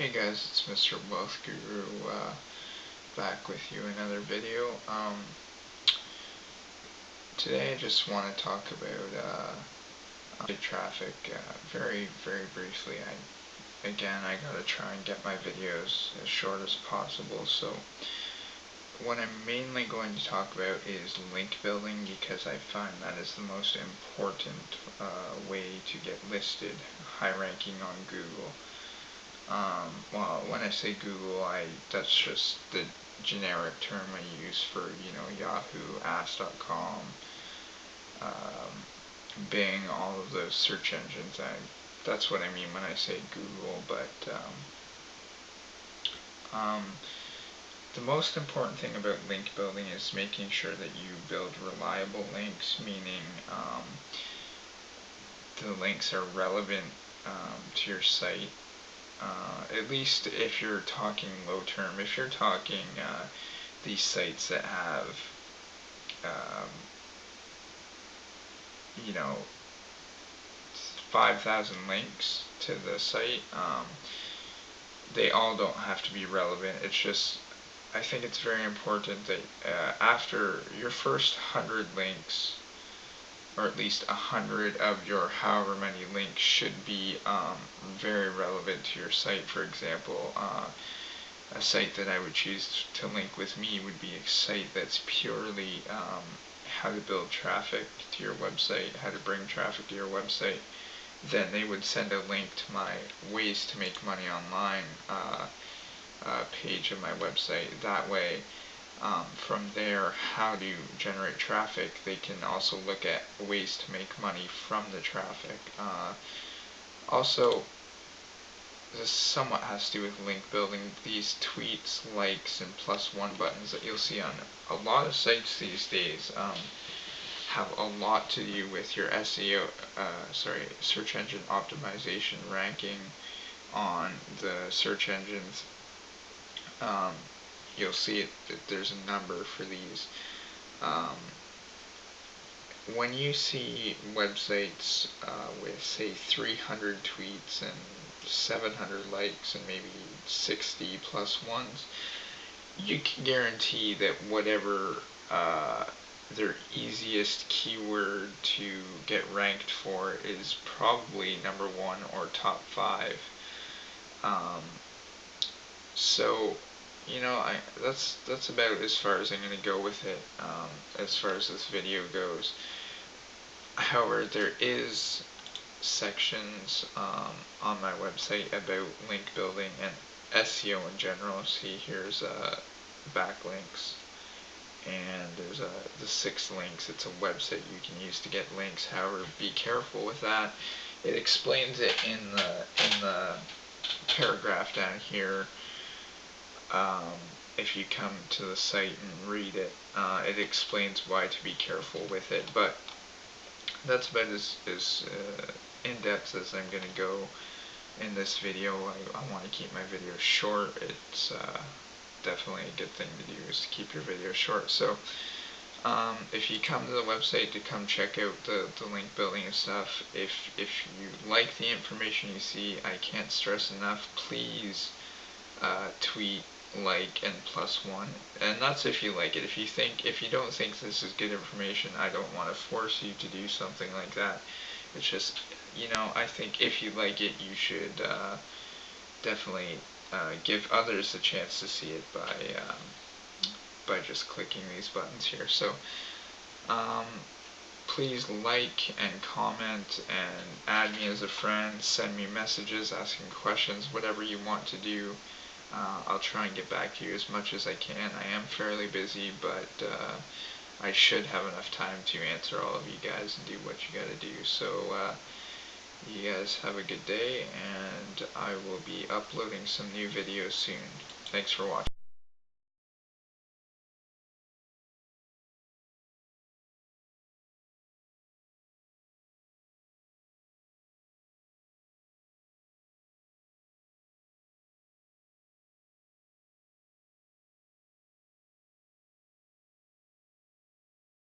Hey guys, it's Mr. Wealth Guru uh, back with you another video. Um, today I just want to talk about uh, traffic uh, very, very briefly. I, again, I gotta try and get my videos as short as possible. So what I'm mainly going to talk about is link building because I find that is the most important uh, way to get listed high ranking on Google. Um, well, when I say Google, I that's just the generic term I use for you know Yahoo, Ask.com, um, Bing, all of those search engines. I that's what I mean when I say Google. But um, um, the most important thing about link building is making sure that you build reliable links, meaning um, the links are relevant um, to your site uh, at least if you're talking low term, if you're talking uh, these sites that have, um, you know, 5,000 links to the site, um, they all don't have to be relevant. It's just, I think it's very important that uh, after your first 100 links, or at least a hundred of your however many links should be um, very relevant to your site. For example, uh, a site that I would choose to link with me would be a site that's purely um, how to build traffic to your website, how to bring traffic to your website. Then they would send a link to my ways to make money online uh, uh, page of my website. That way, um, from there how to generate traffic, they can also look at ways to make money from the traffic. Uh, also, this somewhat has to do with link building. These tweets, likes, and plus one buttons that you'll see on a lot of sites these days um, have a lot to do with your SEO, uh, sorry, search engine optimization ranking on the search engines. Um, you'll see it, that there's a number for these. Um, when you see websites uh, with say 300 tweets and 700 likes and maybe 60 plus ones, you can guarantee that whatever uh, their easiest keyword to get ranked for is probably number one or top five. Um, so you know, I that's that's about as far as I'm going to go with it um, as far as this video goes. However, there is sections um, on my website about link building and SEO in general. See, here's uh, backlinks, and there's uh, the six links. It's a website you can use to get links. However, be careful with that. It explains it in the in the paragraph down here um, if you come to the site and read it, uh, it explains why to be careful with it. But that's about as, as uh, in-depth as I'm going to go in this video. I, I want to keep my video short. It's uh, definitely a good thing to do is to keep your video short. So um, if you come to the website to come check out the, the link building and stuff, if, if you like the information you see, I can't stress enough, please uh, tweet like and plus one and that's if you like it if you think if you don't think this is good information I don't want to force you to do something like that it's just you know I think if you like it you should uh, definitely uh, give others a chance to see it by um, by just clicking these buttons here so um, please like and comment and add me as a friend send me messages asking questions whatever you want to do uh, I'll try and get back to you as much as I can. I am fairly busy, but uh, I should have enough time to answer all of you guys and do what you gotta do. So, uh, you guys have a good day, and I will be uploading some new videos soon. Thanks for watching.